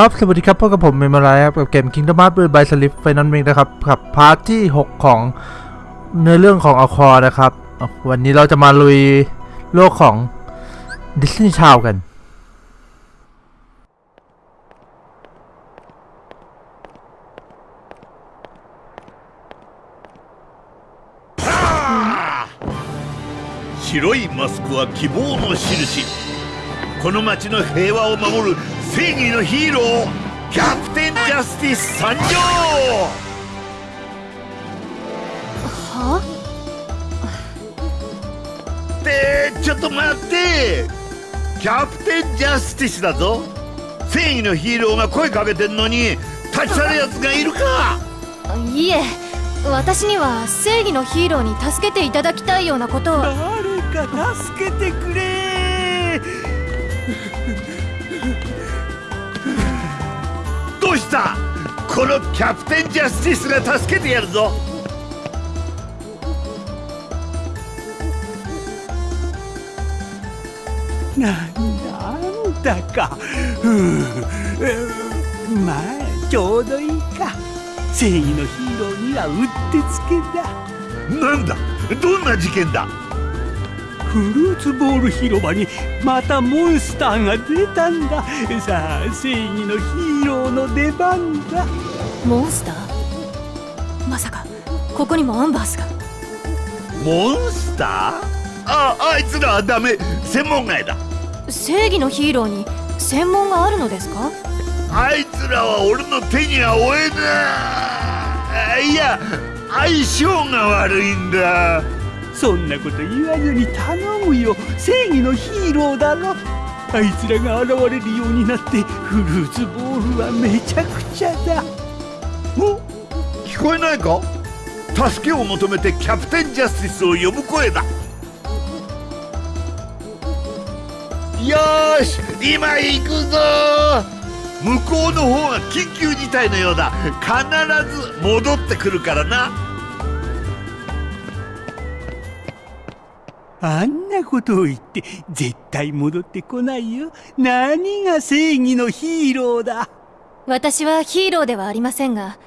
ครับ สวัสดีครับพบกับผมเมมารายกับเกม Kingdom Hearts บายสลิปไฟนอลเมกนะครับกับพาร์ทที่ 6 ของในเรื่องของอคอนะครับ วันนี้เราจะมาลุยโลกของดิสนีย์ชาวกันสีมาสいマスクは希望の印この街の平和を守る正義のヒーローキャプテンジャスティス参上。は？ってちょっと待って。キャプテンジャスティスだぞ。正義のヒーローが声かけてんのに立ち去るやつがいるか。いえ私には正義のヒーローに助けていただきたいようなことを。誰か助けてくれうした。このキャプテンジャスティスが助けてやるぞ。なんだか。ふう。まあちょうどいいか。正義のヒーローにはうってつけだ。なんだ？どんな事件だ？フルーツボール広場にまたモンスターが出たんだ。さあ正義のヒーローの出番だ。モンスター？まさかここにもアンバースが？モンスター？ああいつらはダメ。専門外だ。正義のヒーローに専門があるのですか？あいつらは俺の手には負えない。いや相性が悪いんだそんなこと言わずに頼むよ。正義のヒーローだろあいつらが現れるようになってフルーツボールはめちゃくちゃだ。お聞こえないか？助けを求めてキャプテンジャスティスを呼ぶ声だ。よし今行くぞ。向こうの方が緊急事態のようだ。必ず戻ってくるからな。あんなことを言って絶対戻ってこないよ。何が正義のヒーローだ。私はヒーローではありませんが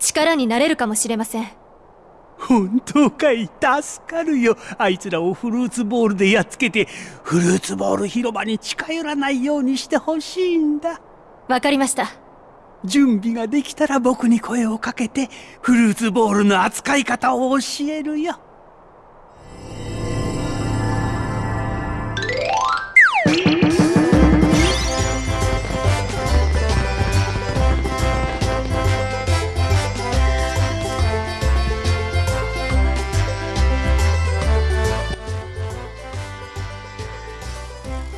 力になれるかもしれません。本当かい？助かるよ。あいつらをフルーツボールでやっつけてフルーツボール広場に近寄らないようにしてほしいんだ。わかりました。準備ができたら僕に声をかけてフルーツボールの扱い方を教えるよ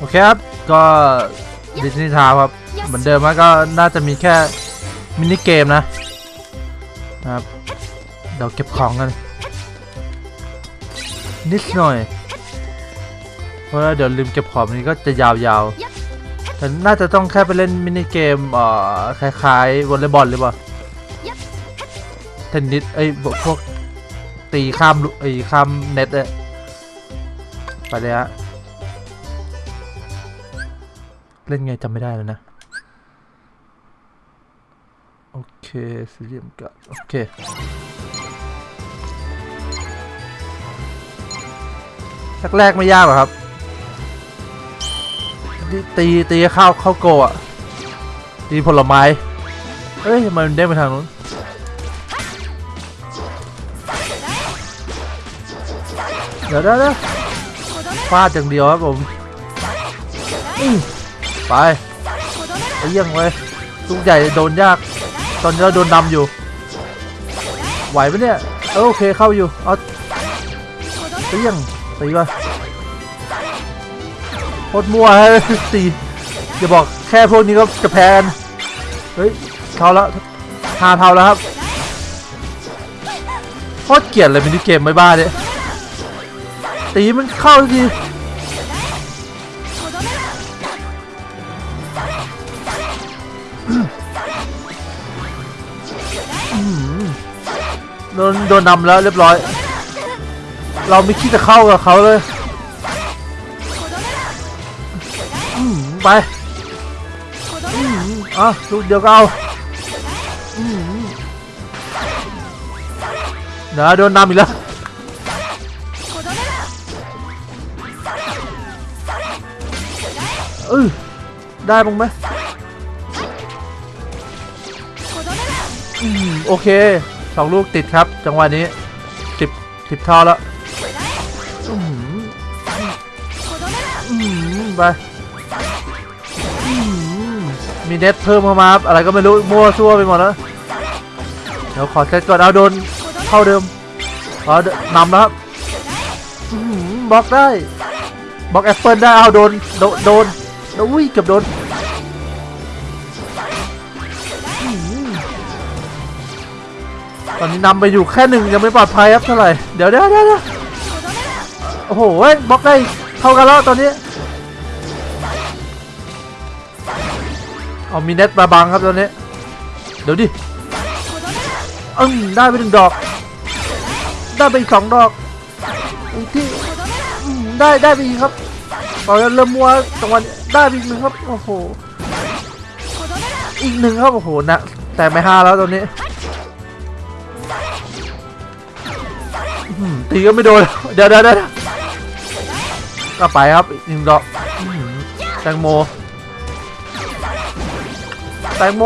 เคครับ ก็ดิสนีย์ชาวครับ เหมือนเดิมแล้วก็น่าจะมีแค่มินิเกมนะนะ ครับ เดี๋ยวเก็บของกัน นิดหน่อย เพราะว่าเดี๋ยวลืมเก็บของนี้ก็จะยาวๆ แต่น่าจะต้องแค่ไปเล่นมินิเกมเอ่อคล้ายๆวอลเลย์บอลหรือเปล่าเทนนิส เอ้ยพวกตีข้ามไอ้ข้ามเน็ตเลยไปเลยฮะ เล่นไงจำไม่ได้แล้วนะ โอเคสี่เหลี่ยมกัดโอเคแรกๆไม่ยากหรอครับตีตีข้าเข้าวโกะตีผลไม้เอ้ยทำไมมันเด้งไปทางนู้นเดี๋ยวเดี๋ยวเดี๋ยวฟาดอย่างเดียวครับผมอื้อ ไปไปเยี่ยงเลยลูกใหญ่โดนยาก ตอนนี้เราโดนนำอยู่ ไหวไหมเนี่ยเออโอเคเข้าอยู่ เอาไปเยี่ยงตีก่อนโคตรมั่วให้ตีอย่าบอกแค่พวกนี้ก็จะแพ้กันเฮ้ยเท่าแล้วหาเท่าแล้วครับโคตรเกลียดเลยมินิเกมไม่บ้าเนี่ยตีมันเข้าที โดนนำแล้วเรียบร้อย เราไม่คิดจะเข้ากับเขาเลยไปอะลูกเดียวก็เอาเดี๋ยวโดนนำอีกแล้วเออได้บ้างไหมโอเค สองลูกติดครับ จังหวะนี้สิบสิบท่อแล้วไปมีเน็ตเพิ่มเข้ามาอะไรก็ไม่รู้มั่วซั่วไปหมดแล้วเดี๋ยวขอเซตก่อนเอาโดนเท่าเดิมขอนำแล้วครับบล็อกได้บล็อกแอปเปิลได้เอาโดนโดนโดนอุ้ยเกือบโดน ตอนนี้นำไปอยู่แค่หนึ่งยังไม่ปลอดภัยครับเท่าไหร่เดี๋ยวเดี๋ยวเดี๋ยวเดี๋ยวโอ้โหเว้ยบล็อกได้เท่ากันแล้วตอนนี้เอามีเน็ตมาบังครับตอนนี้เดี๋ยวดิอืมได้ไปหนึ่งดอก ได้ไปอีกสองดอกอีกที่ได้ได้ไปอีกครับตอนนี้เริ่มมัวจังหวะได้ไปอีกหนึ่งครับโอ้โหอีกหนึ่งครับโอ้โหนะแต่ไม่ห้าแล้วตอนนี้ ตีก็ไม่โดน เดี๋ยวเดี๋ยวเดี๋ยวก็ไปครับอีกหนึ่งดอกแตงโม แตงโม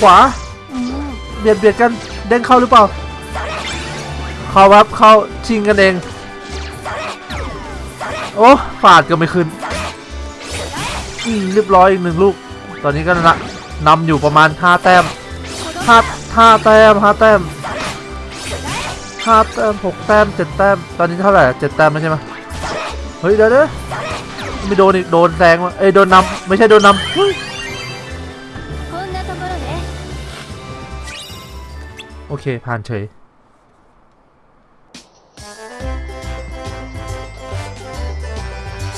ขวา เบียดเบียดกันเด้งเข้าหรือเปล่า เข้าครับเข้าชิงกันเอง โอ้ฝาดก็ไม่ขึ้นเรียบร้อยอีกหนึ่งลูก ตอนนี้ก็นะนำอยู่ประมาณ5แต้ม5 5แต้ม5แต้ม 5แต้ม6แต้ม7แต้ม ตอนนี้เท่าไหร่7แต้มแล้วใช่ไหมเฮ้ยเดี๋ยวเดี๋ยวไม่โดนอีกโดนแซงว่ะเอ้ยโดนนำไม่ใช่โดนนำเฮ้ย こんなところね โอเค ผ่านเฉย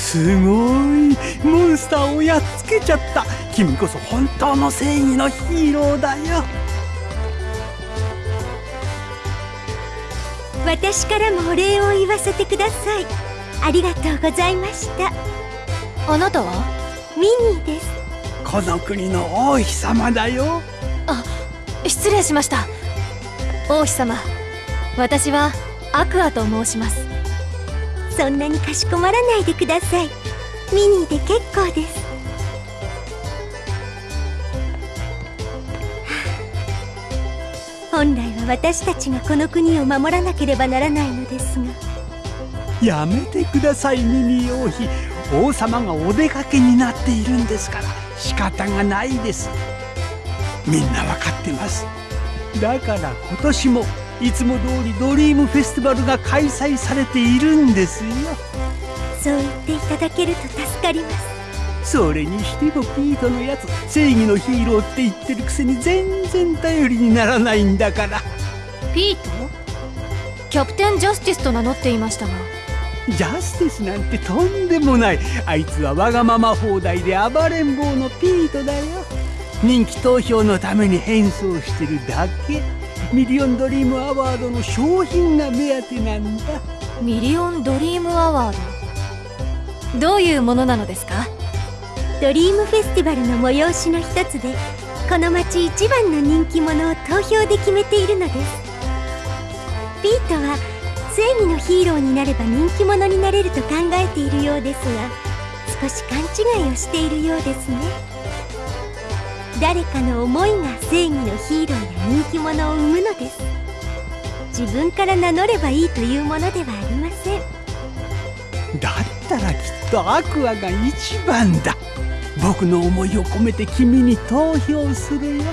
すごいモンスターをやっつけちゃった君こそ本当の正義のヒーローだよ 私からもお礼を言わせてください。ありがとうございました。あなたは？ミニーです。この国の王妃様だよ。失礼しました。王妃様私はアクアと申します。そんなにかしこまらないでください。ミニーで結構です。本来は私たちがこの国を守らなければならないのですが。やめてくださいミニー王妃王様がお出かけになっているんですから。仕方がないです。みんなわかってます。だから今年もいつも通りドリームフェスティバルが開催されているんですよ。そう言っていただけると助かります。それにしてもピートのやつ正義のヒーローって言ってるくせに全然頼りにならないんだからピート？キャプテンジャスティスと名乗っていましたが。ジャスティスなんてとんでもない。あいつはわがまま放題で暴れん坊のピートだよ。人気投票のために変装してるだけ。ミリオンドリームアワードの商品が目当てなんだ。ミリオンドリームアワード？どういうものなのですか？ドリームフェスティバルの催しの一つでこの町一番の人気者を投票で決めているのですピートは正義のヒーローになれば人気者になれると考えているようですが少し勘違いをしているようですね。誰かの思いが正義のヒーローや人気者を生むのです。自分から名乗ればいいというものではありません。だったらきっとアクアが一番だ。僕の思いを込めて君に投票するよ。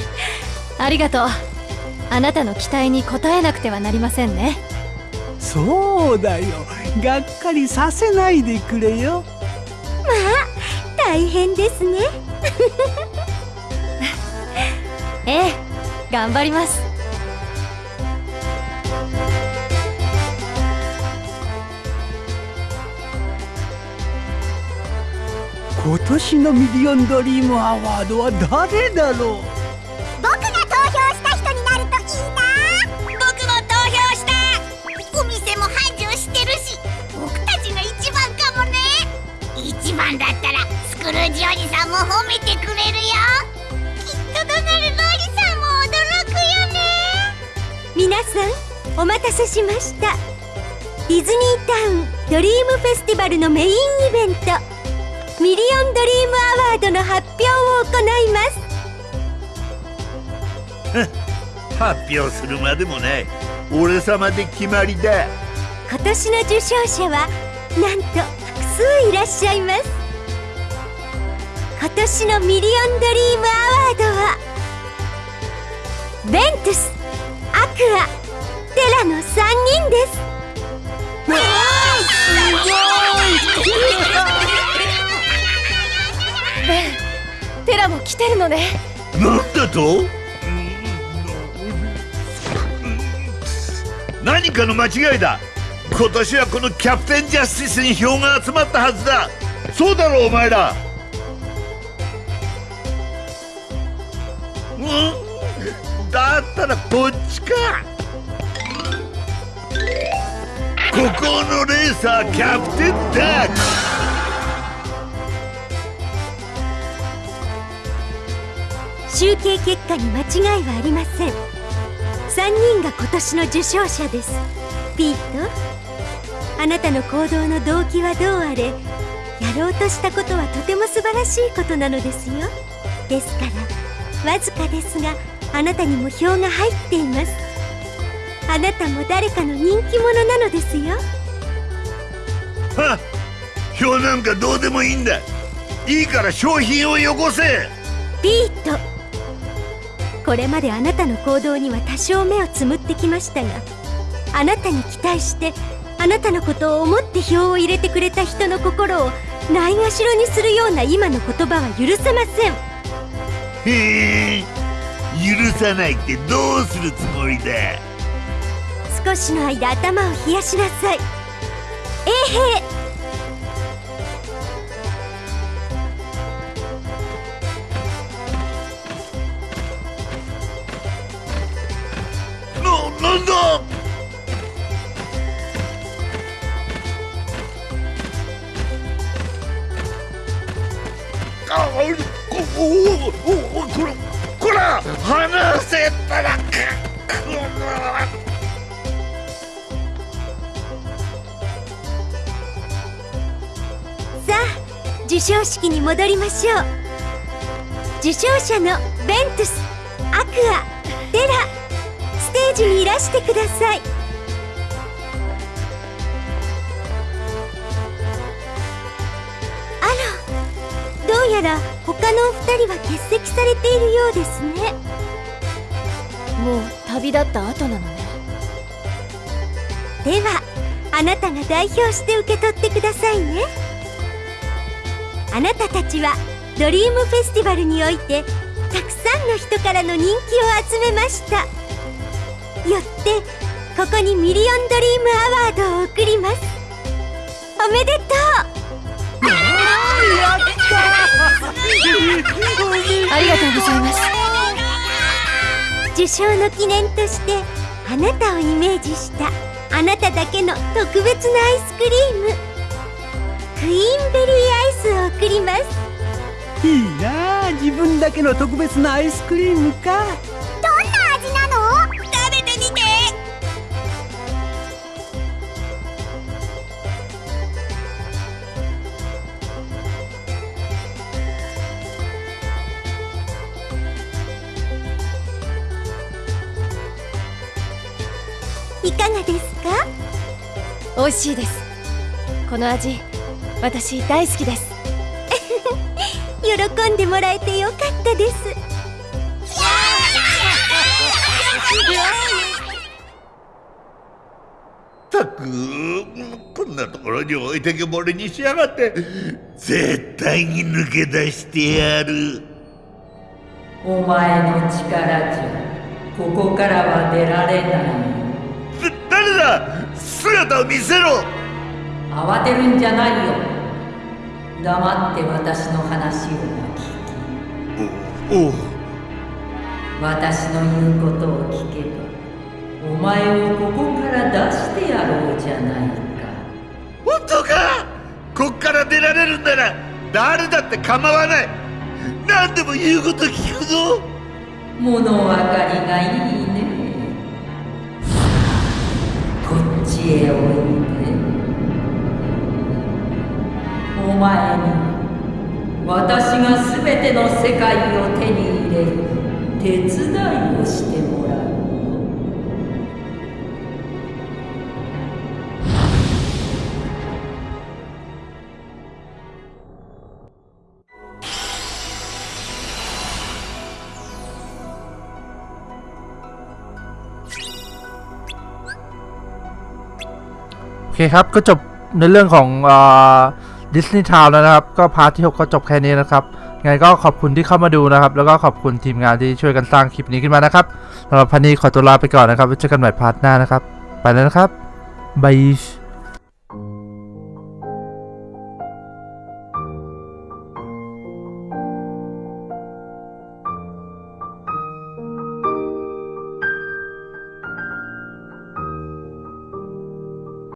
ありがとうあなたの期待に応えなくてはなりませんね。そうだよ。がっかりさせないでくれよ。大変ですね。ええ頑張ります。今年のミリオンドリームアワードは誰だろう？皆さんお待たせしました。ディズニータウンドリームフェスティバルのメインイベント。ミリオンドリームアワードの発表を行います。発表するまでもない。俺様で決まりだ。今年の受賞者はなんと複数いらっしゃいます。今年のミリオンドリームアワードはベントゥスアクアテラの3人です。ベンテラも来てるのね。なんだと？何かの間違いだ。今年はこのキャプテンジャスティスに票が集まったはずだ。そうだろうお前らったらこっちか。ここのレーサーキャプテンダック集計結果に間違いはありません。3人が今年の受賞者です。ピート？あなたの行動の動機はどうあれ？やろうとしたことはとても素晴らしいことなのですよ。ですからわずかですがあなたにも票が入っています。あなたも誰かの人気者なのですよ。はっ票なんかどうでもいいんだ。いいから商品をよこせ。ピート。これまであなたの行動には多少目をつむってきましたがあなたに期待してあなたのことを思って票を入れてくれた人の心をないがしろにするような今の言葉は許せません。へえ許さないってどうするつもりだ？少しの間頭を冷やしなさい。衛兵な、なんだ？あこおおおおこらこら離せたらかこさあ授賞式に戻りましょう。受賞者のベントゥスアクアテラステージにいらしてください。あらどうやら他のお二人は欠席されているようですね。もう旅立った後なのね。ではあなたが代表して受け取ってくださいね。あなたたちはドリームフェスティバルにおいてたくさんの人からの人気を集めました。よってここにミリオンドリームアワードを贈ります。おめでとうありがとうございます。受賞の記念としてあなたをイメージしたあなただけの特別なアイスクリームクイーンベリーアイスを贈ります。いいなあ自分だけの特別なアイスクリームか。かがですか？美味しいです。この味私大好きです。喜んでもらえてよかったです。ったくこんなところに置いてけぼりにしやがって絶対に抜け出してやる。お前の力じゃここからは出られない。だ誰だ？姿を見せろ。慌てるんじゃないよ。黙って私の話を聞き。おお。う私の言うことを聞けばお前をここから出してやろうじゃないか。本当か？こっから出られるんなら誰だって構わない。何でも言うこと聞くぞ。物分かりがいいへおいで。お前に私が全ての世界を手に入れる手伝いをしてもらう。 เคครับก็จบในเรื่องของดิสนีย์ทาวน์แล้วนะครับ ก็พาร์ทที่ 6 ก็จบแค่นี้นะครับไงก็ขอบคุณที่เข้ามาดูนะครับ แล้วก็ขอบคุณทีมงานที่ช่วยกันสร้างคลิปนี้ขึ้นมานะครับสำหรับพันนี้ขอตัวลาไปก่อนนะครับไว้เจอกันใหม่พาร์ทหน้านะครับ ไปแล้วนะครับบาย